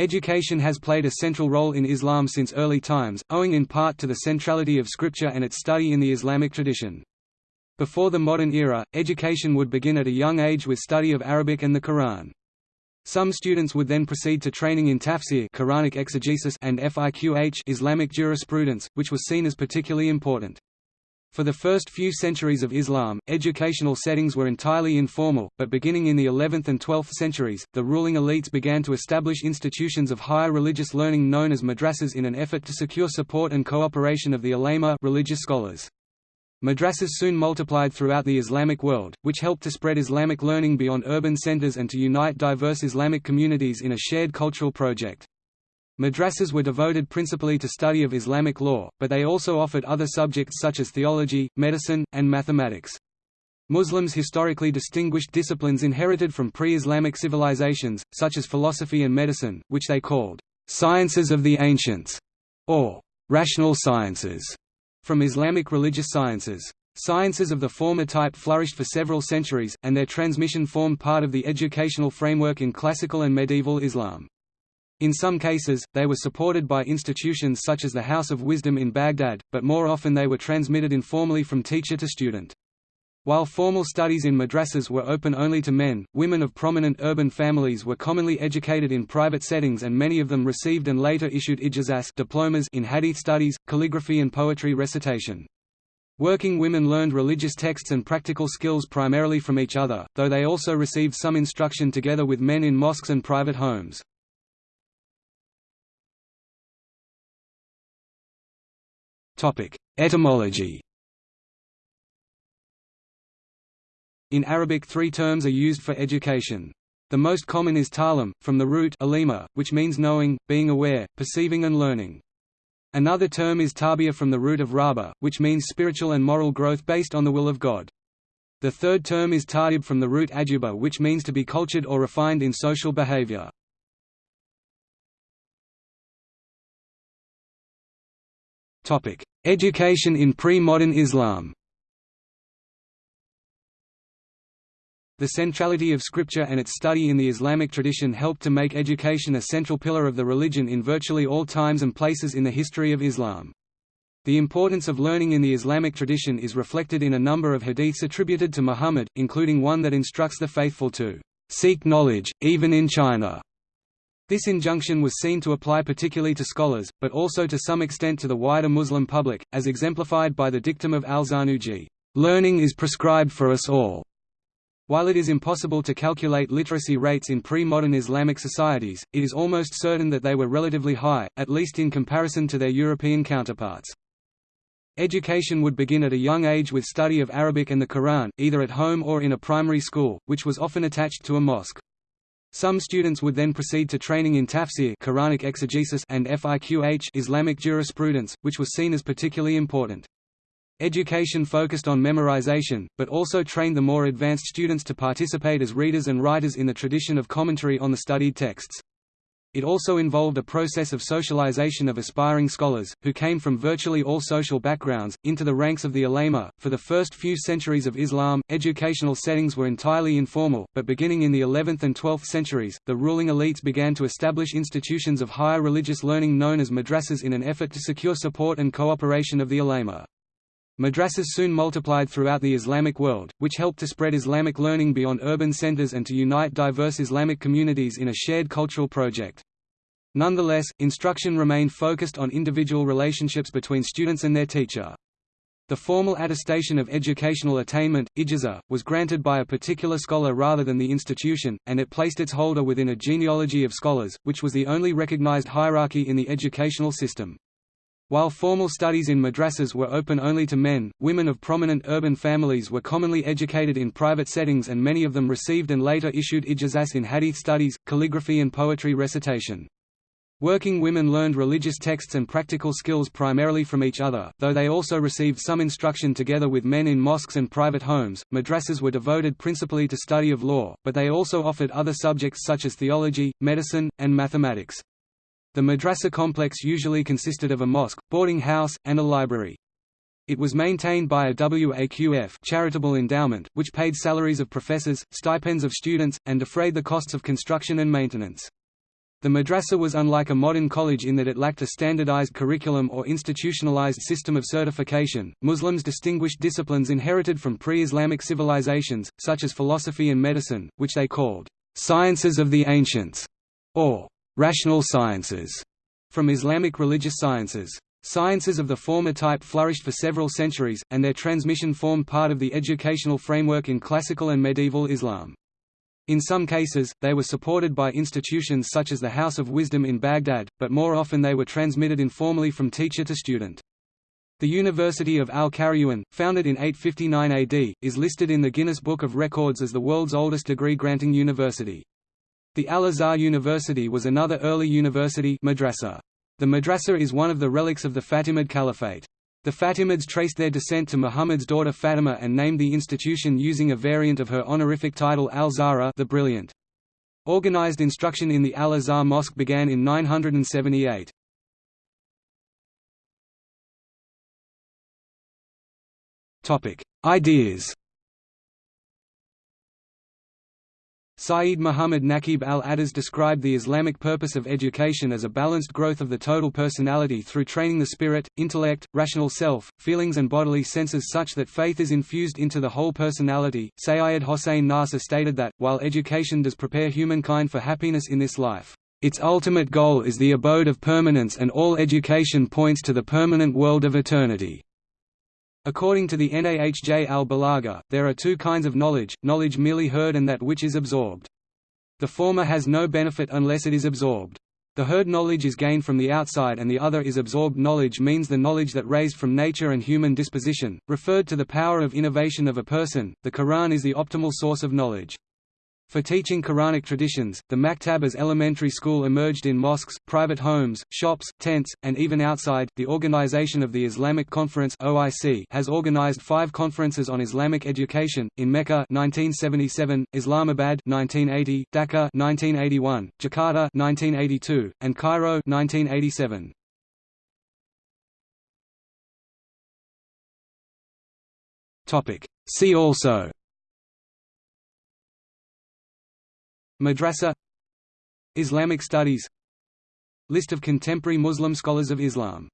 Education has played a central role in Islam since early times, owing in part to the centrality of scripture and its study in the Islamic tradition. Before the modern era, education would begin at a young age with study of Arabic and the Quran. Some students would then proceed to training in tafsir Quranic exegesis and fiqh Islamic jurisprudence, which was seen as particularly important. For the first few centuries of Islam, educational settings were entirely informal, but beginning in the 11th and 12th centuries, the ruling elites began to establish institutions of higher religious learning known as madrasas in an effort to secure support and cooperation of the ulama religious scholars. Madrasas soon multiplied throughout the Islamic world, which helped to spread Islamic learning beyond urban centers and to unite diverse Islamic communities in a shared cultural project. Madrasas were devoted principally to study of Islamic law, but they also offered other subjects such as theology, medicine, and mathematics. Muslims historically distinguished disciplines inherited from pre-Islamic civilizations, such as philosophy and medicine, which they called sciences of the ancients, or rational sciences, from Islamic religious sciences. Sciences of the former type flourished for several centuries, and their transmission formed part of the educational framework in classical and medieval Islam. In some cases, they were supported by institutions such as the House of Wisdom in Baghdad, but more often they were transmitted informally from teacher to student. While formal studies in madrasas were open only to men, women of prominent urban families were commonly educated in private settings and many of them received and later issued ijazas diplomas in hadith studies, calligraphy and poetry recitation. Working women learned religious texts and practical skills primarily from each other, though they also received some instruction together with men in mosques and private homes. Etymology In Arabic three terms are used for education. The most common is ta'lim, from the root alima, which means knowing, being aware, perceiving and learning. Another term is tarbiyah from the root of raba, which means spiritual and moral growth based on the will of God. The third term is ta'dib from the root aduba which means to be cultured or refined in social behavior. Education in pre-modern Islam The centrality of scripture and its study in the Islamic tradition helped to make education a central pillar of the religion in virtually all times and places in the history of Islam. The importance of learning in the Islamic tradition is reflected in a number of hadiths attributed to Muhammad, including one that instructs the faithful to seek knowledge, even in China. This injunction was seen to apply particularly to scholars, but also to some extent to the wider Muslim public, as exemplified by the dictum of al-Zarnuji, "...learning is prescribed for us all." While it is impossible to calculate literacy rates in pre-modern Islamic societies, it is almost certain that they were relatively high, at least in comparison to their European counterparts. Education would begin at a young age with study of Arabic and the Quran, either at home or in a primary school, which was often attached to a mosque. Some students would then proceed to training in tafsir Quranic exegesis and fiqh Islamic jurisprudence, which was seen as particularly important. Education focused on memorization, but also trained the more advanced students to participate as readers and writers in the tradition of commentary on the studied texts. It also involved a process of socialization of aspiring scholars, who came from virtually all social backgrounds, into the ranks of the ulama. For the first few centuries of Islam, educational settings were entirely informal, but beginning in the 11th and 12th centuries, the ruling elites began to establish institutions of higher religious learning known as madrasas in an effort to secure support and cooperation of the ulama. Madrasas soon multiplied throughout the Islamic world, which helped to spread Islamic learning beyond urban centers and to unite diverse Islamic communities in a shared cultural project. Nonetheless, instruction remained focused on individual relationships between students and their teacher. The formal attestation of educational attainment, ijazah, was granted by a particular scholar rather than the institution, and it placed its holder within a genealogy of scholars, which was the only recognized hierarchy in the educational system. While formal studies in madrasas were open only to men, women of prominent urban families were commonly educated in private settings and many of them received and later issued ijazas in hadith studies, calligraphy and poetry recitation. Working women learned religious texts and practical skills primarily from each other, though they also received some instruction together with men in mosques and private homes. Madrasas were devoted principally to study of law, but they also offered other subjects such as theology, medicine, and mathematics. The madrasa complex usually consisted of a mosque, boarding house, and a library. It was maintained by a WAQF charitable endowment, which paid salaries of professors, stipends of students, and defrayed the costs of construction and maintenance. The madrasa was unlike a modern college in that it lacked a standardized curriculum or institutionalized system of certification. Muslims distinguished disciplines inherited from pre-Islamic civilizations, such as philosophy and medicine, which they called sciences of the ancients, or rational sciences, from Islamic religious sciences. Sciences of the former type flourished for several centuries, and their transmission formed part of the educational framework in classical and medieval Islam. In some cases, they were supported by institutions such as the House of Wisdom in Baghdad, but more often they were transmitted informally from teacher to student. The University of Al-Qarawiyyin, founded in 859 AD, is listed in the Guinness Book of Records as the world's oldest degree-granting university. The Al-Azhar University was another early university madrasa. The madrasa is one of the relics of the Fatimid Caliphate. The Fatimids traced their descent to Muhammad's daughter Fatima and named the institution using a variant of her honorific title Al-Zahra the Brilliant. Organized instruction in the Al-Azhar Mosque began in 978. Ideas Sayyid Muhammad Naqib al-Attas described the Islamic purpose of education as a balanced growth of the total personality through training the spirit, intellect, rational self, feelings and bodily senses such that faith is infused into the whole personality. Sayyid Hossein Nasr stated that, while education does prepare humankind for happiness in this life, its ultimate goal is the abode of permanence and all education points to the permanent world of eternity. According to the Nahj al-Balagha, there are two kinds of knowledge, knowledge merely heard and that which is absorbed. The former has no benefit unless it is absorbed. The heard knowledge is gained from the outside and the other is absorbed knowledge means the knowledge that raised from nature and human disposition, referred to the power of innovation of a person. The Quran is the optimal source of knowledge. For teaching Quranic traditions, the maktab as elementary school emerged in mosques, private homes, shops, tents, and even outside. The Organization of the Islamic Conference (OIC) has organized five conferences on Islamic education in Mecca (1977), Islamabad (1980), Dhaka (1981), Jakarta (1982), and Cairo (1987). Topic. See also. Madrasa Islamic studies List of contemporary Muslim scholars of Islam